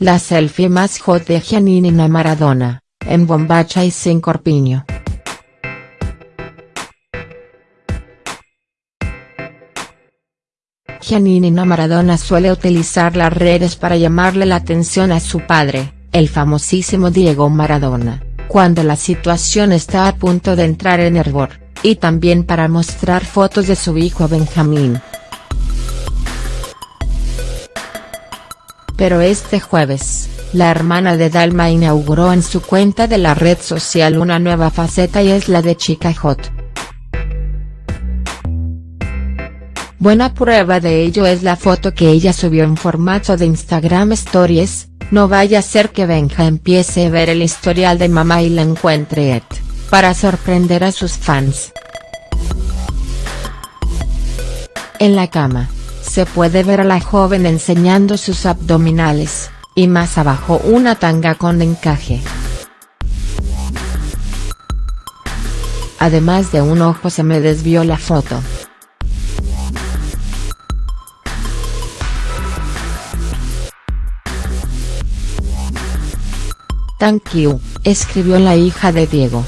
la selfie más hot de Giannina Maradona, en bombacha y sin corpiño. Giannina Maradona suele utilizar las redes para llamarle la atención a su padre, el famosísimo Diego Maradona, cuando la situación está a punto de entrar en hervor, y también para mostrar fotos de su hijo Benjamín. Pero este jueves, la hermana de Dalma inauguró en su cuenta de la red social una nueva faceta y es la de Chica Hot. Buena prueba de ello es la foto que ella subió en formato de Instagram Stories, no vaya a ser que Benja empiece a ver el historial de mamá y la encuentre et, para sorprender a sus fans. En la cama se puede ver a la joven enseñando sus abdominales, y más abajo una tanga con encaje. Además de un ojo se me desvió la foto. Thank you, escribió la hija de Diego.